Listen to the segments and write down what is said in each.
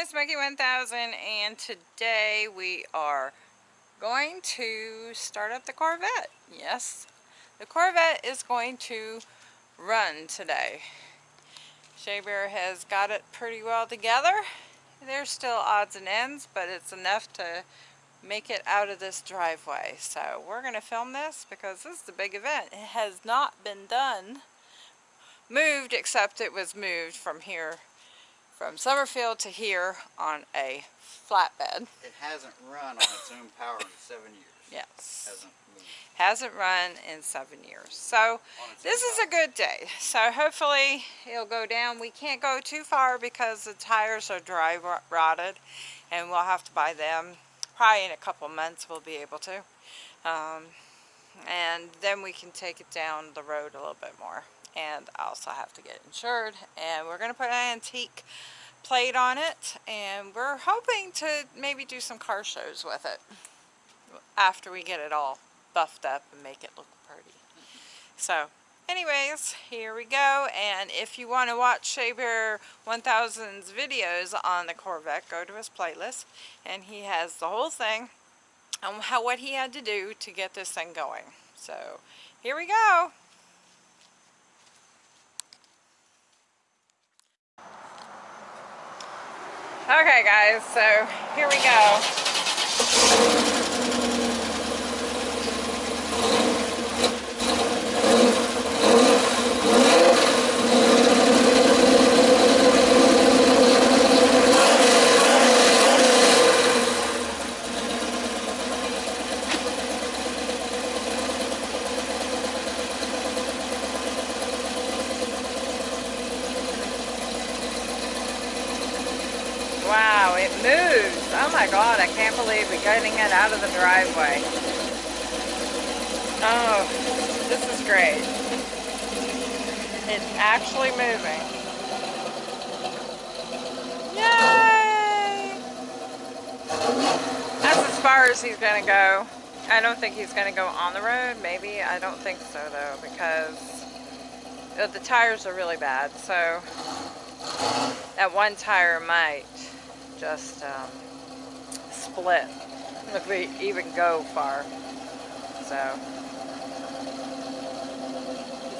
is Smokey 1000 and today we are going to start up the Corvette. Yes, the Corvette is going to run today. Shea Bear has got it pretty well together. There's still odds and ends, but it's enough to make it out of this driveway. So we're going to film this because this is a big event. It has not been done, moved, except it was moved from here from Summerfield to here on a flatbed. It hasn't run on its own power in seven years. Yes. Hasn't moved. Hasn't run in seven years. So this is a good day. So hopefully it'll go down. We can't go too far because the tires are dry rotted and we'll have to buy them. Probably in a couple months we'll be able to. Um, and then we can take it down the road a little bit more and I also have to get insured and we're going to put an antique plate on it and we're hoping to maybe do some car shows with it after we get it all buffed up and make it look pretty. So anyways, here we go and if you want to watch Shea Bear 1000's videos on the Corvette, go to his playlist and he has the whole thing on how what he had to do to get this thing going. So here we go. Okay guys, so here we go. Wow, it moves. Oh my god, I can't believe we're getting it out of the driveway. Oh, this is great. It's actually moving. Yay! That's as far as he's to go. I don't think he's going to go on the road. Maybe. I don't think so though because uh, the tires are really bad. So that one tire might just um, split if we even go far. So,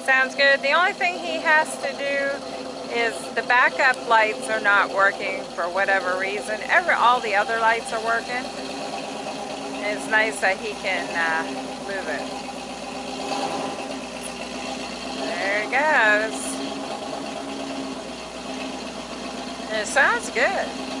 sounds good. The only thing he has to do is the backup lights are not working for whatever reason. Every All the other lights are working. It's nice that he can uh, move it. There it goes. It sounds good.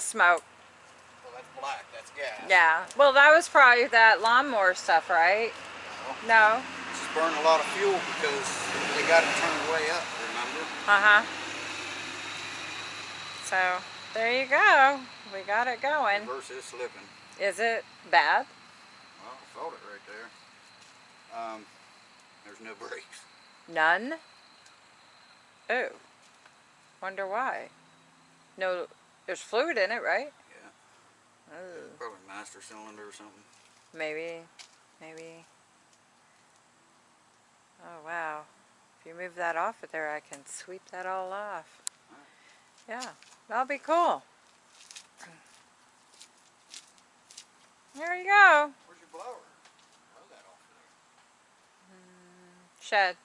of smoke. Well, that's black. That's gas. Yeah. Well, that was probably that lawnmower stuff, right? No. no? This is burning a lot of fuel because they got it turned way up, remember? Uh-huh. So, there you go. We got it going. Reverse is slipping. Is it bad? Well, I felt it right there. Um, there's no brakes. None? Oh. Wonder why. No there's fluid in it, right? Yeah. Oh. Probably master cylinder or something. Maybe. Maybe. Oh, wow. If you move that off of there, I can sweep that all off. Yeah, that'll be cool. There you go. Where's your blower? Blow that off there. Mm, shed.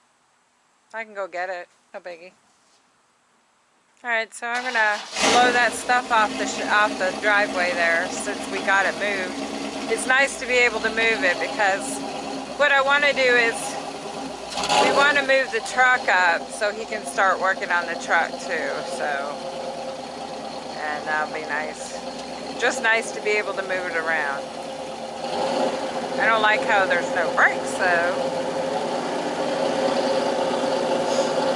I can go get it. No biggie. Alright, so I'm going to blow that stuff off the, off the driveway there since we got it moved. It's nice to be able to move it because what I want to do is we want to move the truck up so he can start working on the truck too. So, and that'll be nice. Just nice to be able to move it around. I don't like how there's no brakes though.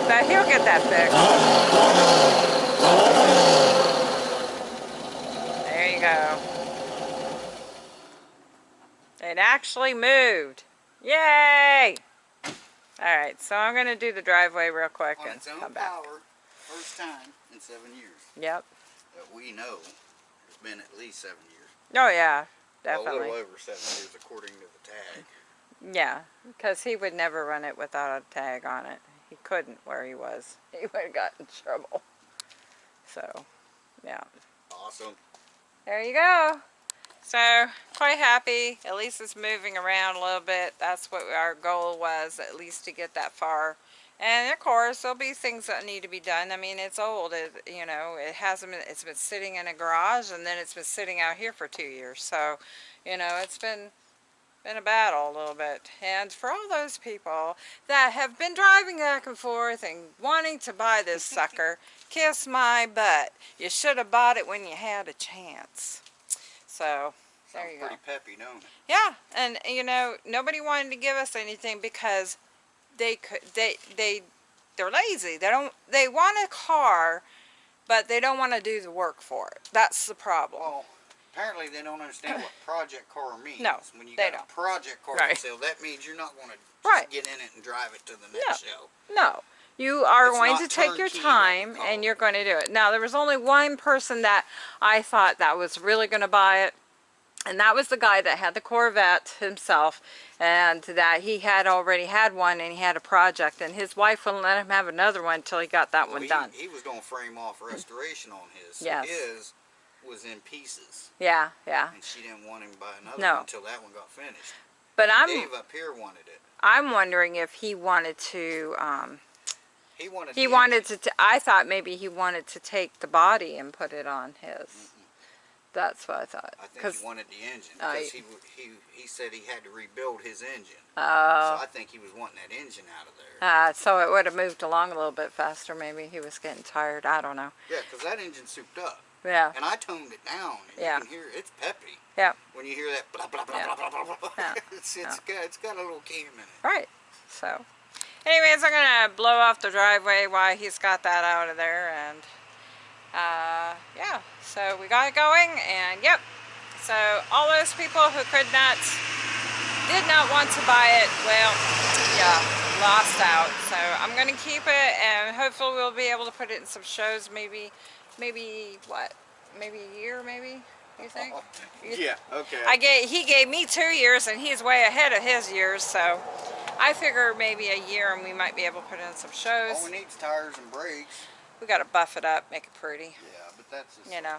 But he'll get that fixed. Uh-huh. You go. It actually moved. Yay! Alright, so I'm going to do the driveway real quick On and come back. power, first time in seven years Yep. that we know. It's been at least seven years. Oh yeah, Well, a little over seven years according to the tag. Yeah, because he would never run it without a tag on it. He couldn't where he was. He would have got in trouble. So, yeah. Awesome. There you go. So, quite happy. At least it's moving around a little bit. That's what our goal was, at least to get that far. And of course, there'll be things that need to be done. I mean, it's old. It, you know, it hasn't been, it's been sitting in a garage and then it's been sitting out here for two years. So, you know, it's been, been a battle a little bit. And for all those people that have been driving back and forth and wanting to buy this sucker, kiss my butt. You should have bought it when you had a chance. So, there Sounds you go. pretty peppy, don't it? Yeah, and you know, nobody wanted to give us anything because they could they they they're lazy. They don't they want a car, but they don't want to do the work for it. That's the problem. Apparently they don't understand what project car means. No, When you they got don't. a project car Right. sale, that means you're not going to Right. get in it and drive it to the next show. No. You are It's going to take your turnkey, what we time and you're going to do it. Now, there was only one person that I thought that was really going to buy it. And that was the guy that had the Corvette himself and that he had already had one and he had a project and his wife wouldn't let him have another one until he got that Well, one he, done. He was going to frame off restoration on his. Yes. His was in pieces, Yeah, yeah. and she didn't want him to buy another No. one until that one got finished. But I'm Dave up here wanted it. I'm wondering if he wanted to um He wanted. he wanted engine. to t- I thought maybe he wanted to take the body and put it on his. That's what I thought. I think he wanted the engine because you- he, he he said he had to rebuild his engine. Oh. So I think he was wanting that engine out of there. Uh, so it would have moved along a little bit faster. Maybe he was getting tired. I don't know. Yeah, because that engine souped up. Yeah. And I toned it down. And Yeah. You can hear it's peppy. Yeah. When you hear that blah blah blah Yeah. blah blah blah blah. Yeah. it's it's got it's got a little cam in it. Right. So, anyways, I'm gonna blow off the driveway while he's got that out of there, and uh, yeah. So we got it going, and yep. So all those people who could not, did not want to buy it, well, yeah, lost out. So I'm gonna keep it, and hopefully we'll be able to put it in some shows. Maybe, maybe what? Maybe a year, maybe. You oh, think? Oh, you- Yeah. Okay. I gave, he gave me two years and he's way ahead of his years, so I figure maybe a year and we might be able to put in some shows. All we need tires and brakes. We gotta buff it up, make it pretty, Yeah, but that's just. you know,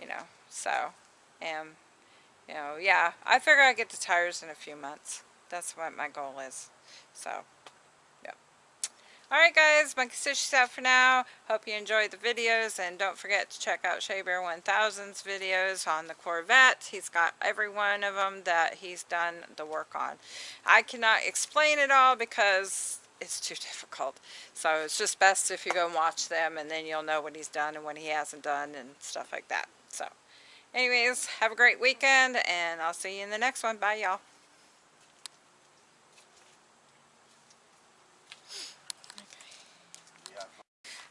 you know, so, and, you know, yeah, I figure I get the tires in a few months. That's what my goal is, so. Alright guys, Monkey Sushi out for now. Hope you enjoyed the videos and don't forget to check out Shea Bear 1000's videos on the Corvette. He's got every one of them that he's done the work on. I cannot explain it all because it's too difficult. So it's just best if you go and watch them and then you'll know what he's done and what he hasn't done and stuff like that. So anyways, have a great weekend and I'll see you in the next one. Bye y'all.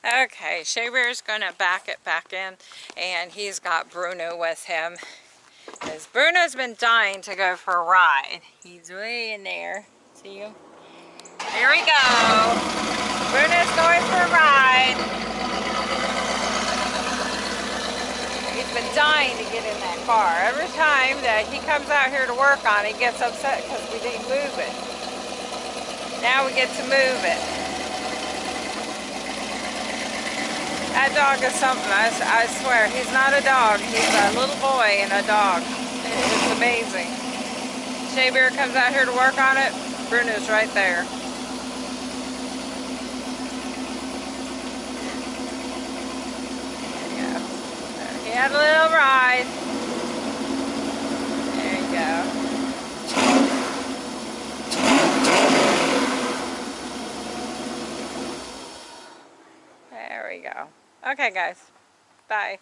Okay, Shea Bear's gonna back it back in, and he's got Bruno with him. Because Bruno's been dying to go for a ride. He's way in there. See him? Here we go. Bruno's going for a ride. He's been dying to get in that car. Every time that he comes out here to work on it, he gets upset because we didn't move it. Now we get to move it. That dog is something, I, I swear. He's not a dog. He's a little boy and a dog. It's amazing. Shea Bear comes out here to work on it. Bruno's right there. Had a little ride. There you go. There we go. Okay, guys. Bye.